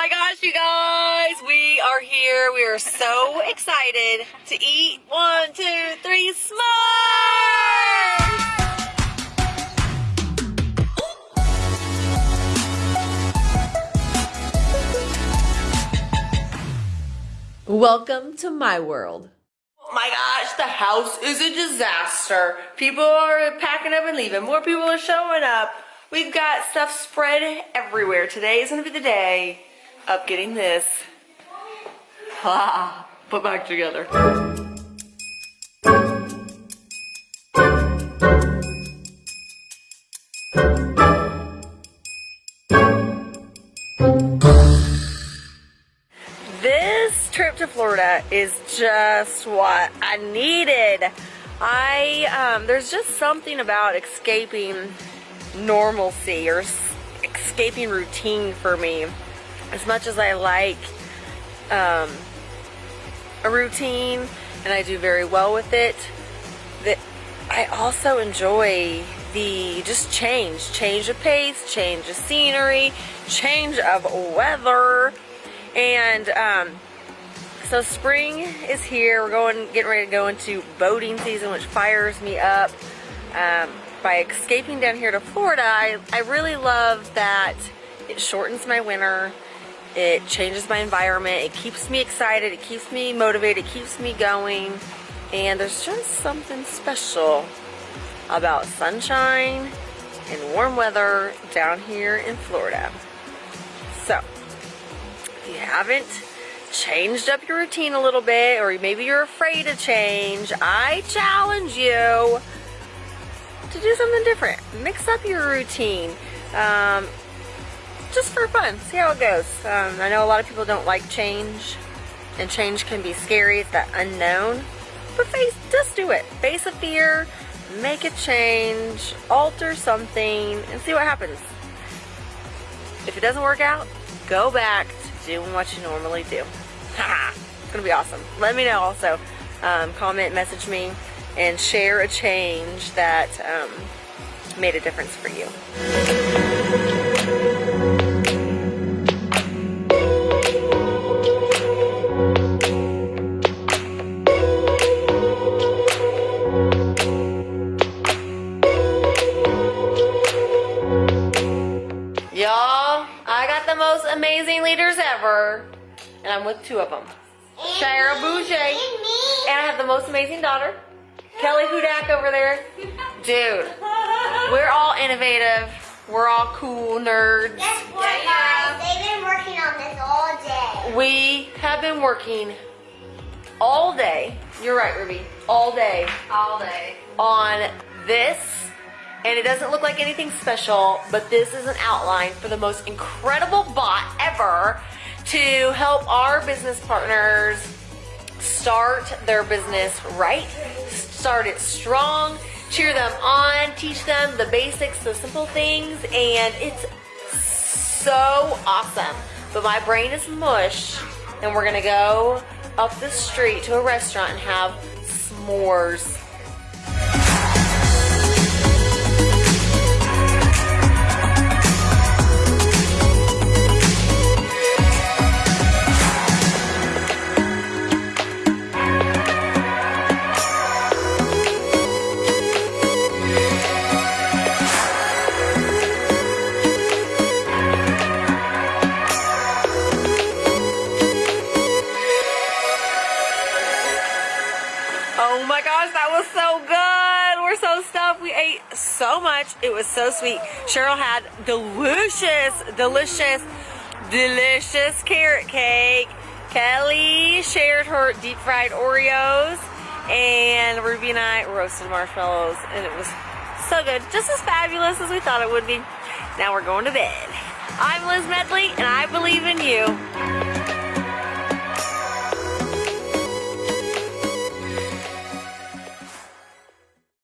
my gosh, you guys, we are here. We are so excited to eat one, two, three, s'mores! Welcome to my world. Oh my gosh, the house is a disaster. People are packing up and leaving. More people are showing up. We've got stuff spread everywhere. Today is gonna be the day of getting this ah, put back together. This trip to Florida is just what I needed. I, um, there's just something about escaping normalcy or escaping routine for me. As much as I like um, a routine and I do very well with it, that I also enjoy the just change, change of pace, change of scenery, change of weather, and um, so spring is here. We're going, getting ready to go into boating season, which fires me up. Um, by escaping down here to Florida, I, I really love that it shortens my winter. It changes my environment. It keeps me excited. It keeps me motivated. It keeps me going. And there's just something special about sunshine and warm weather down here in Florida. So, if you haven't changed up your routine a little bit, or maybe you're afraid to change, I challenge you to do something different. Mix up your routine. Um, just for fun. See how it goes. Um, I know a lot of people don't like change. And change can be scary. It's that unknown. But face, just do it. Face a fear. Make a change. Alter something. And see what happens. If it doesn't work out, go back to doing what you normally do. it's to be awesome. Let me know also. Um, comment, message me and share a change that um, made a difference for you. Amazing leaders ever, and I'm with two of them. Cheryl Boucher, and I have the most amazing daughter, Kelly Hudak over there. Dude, we're all innovative. We're all cool nerds. Guess what, guys? They've been working on this all day. We have been working all day. You're right, Ruby. All day. All day. On this. And it doesn't look like anything special, but this is an outline for the most incredible bot ever to help our business partners start their business right, start it strong, cheer them on, teach them the basics, the simple things, and it's so awesome. But my brain is mush, and we're gonna go up the street to a restaurant and have s'mores. Oh my gosh, that was so good. We're so stuffed. We ate so much. It was so sweet. Cheryl had delicious, delicious, delicious carrot cake. Kelly shared her deep fried Oreos. And Ruby and I roasted marshmallows. And it was so good. Just as fabulous as we thought it would be. Now we're going to bed. I'm Liz Medley, and I believe in you.